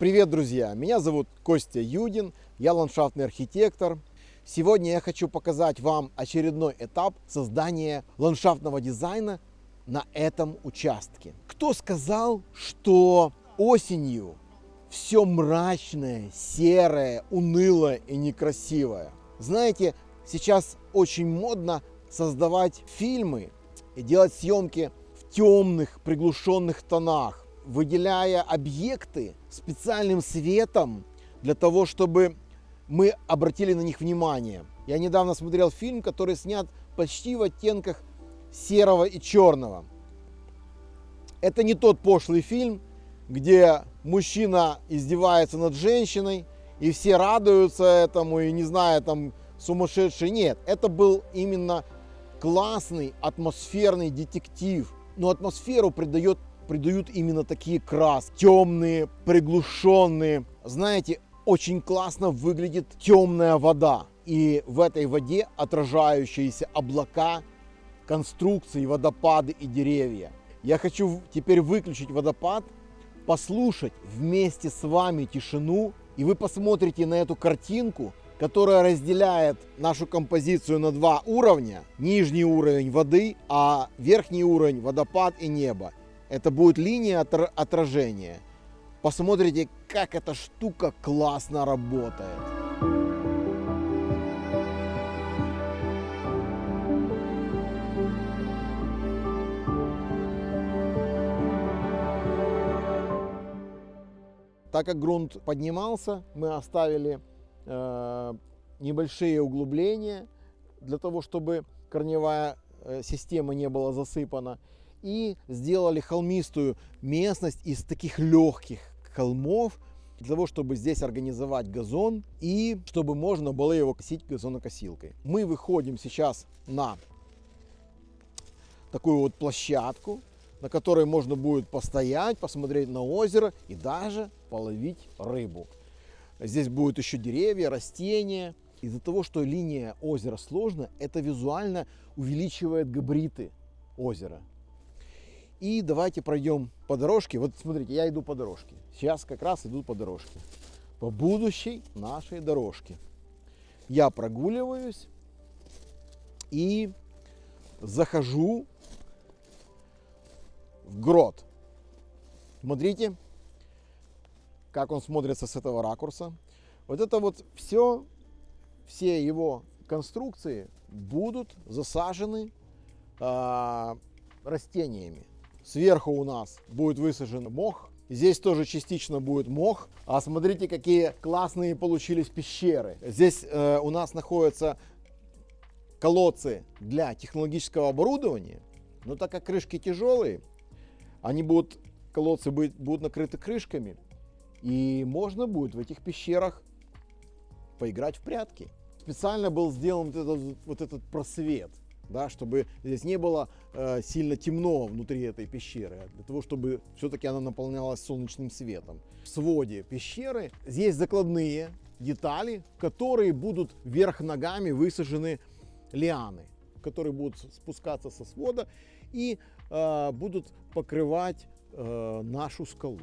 Привет, друзья! Меня зовут Костя Юдин, я ландшафтный архитектор. Сегодня я хочу показать вам очередной этап создания ландшафтного дизайна на этом участке. Кто сказал, что осенью все мрачное, серое, унылое и некрасивое? Знаете, сейчас очень модно создавать фильмы и делать съемки в темных, приглушенных тонах, выделяя объекты специальным светом для того, чтобы мы обратили на них внимание. Я недавно смотрел фильм, который снят почти в оттенках серого и черного. Это не тот пошлый фильм, где мужчина издевается над женщиной, и все радуются этому, и не знаю, там сумасшедший. Нет, это был именно классный атмосферный детектив. Но атмосферу придает, придают именно такие краски. Темные, приглушенные. Знаете, очень классно выглядит темная вода. И в этой воде отражающиеся облака, конструкции, водопады и деревья. Я хочу теперь выключить водопад, послушать вместе с вами тишину, и вы посмотрите на эту картинку, которая разделяет нашу композицию на два уровня. Нижний уровень воды, а верхний уровень водопад и небо. Это будет линия отражения. Посмотрите, как эта штука классно работает. Так как грунт поднимался, мы оставили э, небольшие углубления для того, чтобы корневая э, система не была засыпана. И сделали холмистую местность из таких легких холмов, для того, чтобы здесь организовать газон и чтобы можно было его косить газонокосилкой. Мы выходим сейчас на такую вот площадку, на которой можно будет постоять, посмотреть на озеро и даже половить рыбу. Здесь будут еще деревья, растения. Из-за того, что линия озера сложная, это визуально увеличивает габариты озера. И давайте пройдем по дорожке. Вот смотрите, я иду по дорожке. Сейчас как раз иду по дорожке. По будущей нашей дорожке. Я прогуливаюсь и захожу в грот. Смотрите, как он смотрится с этого ракурса. Вот это вот все, все его конструкции будут засажены э, растениями. Сверху у нас будет высажен мох. Здесь тоже частично будет мох. А смотрите, какие классные получились пещеры. Здесь э, у нас находятся колодцы для технологического оборудования. Но так как крышки тяжелые, они будут, колодцы будут, будут накрыты крышками, и можно будет в этих пещерах поиграть в прятки. Специально был сделан вот этот, вот этот просвет, да, чтобы здесь не было э, сильно темно внутри этой пещеры, а для того, чтобы все-таки она наполнялась солнечным светом. В своде пещеры здесь закладные детали, которые будут вверх ногами высажены лианы, которые будут спускаться со свода и э, будут покрывать э, нашу скалу.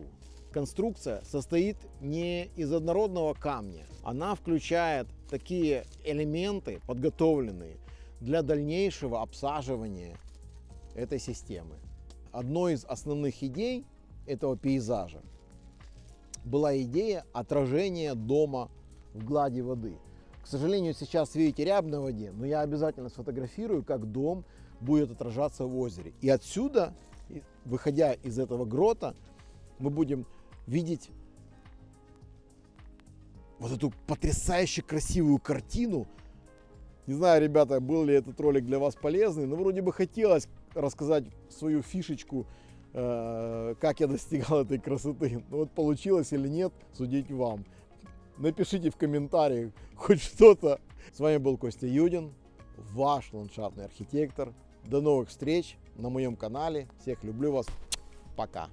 Конструкция состоит не из однородного камня, она включает такие элементы, подготовленные для дальнейшего обсаживания этой системы. Одной из основных идей этого пейзажа была идея отражения дома в глади воды. К сожалению, сейчас видите рябь на воде, но я обязательно сфотографирую, как дом будет отражаться в озере. И отсюда, выходя из этого грота, мы будем видеть вот эту потрясающе красивую картину. Не знаю, ребята, был ли этот ролик для вас полезный, но вроде бы хотелось рассказать свою фишечку, э, как я достигал этой красоты. Но вот получилось или нет, судить вам. Напишите в комментариях хоть что-то. С вами был Костя Юдин, ваш ландшафтный архитектор. До новых встреч на моем канале. Всех люблю вас. Пока.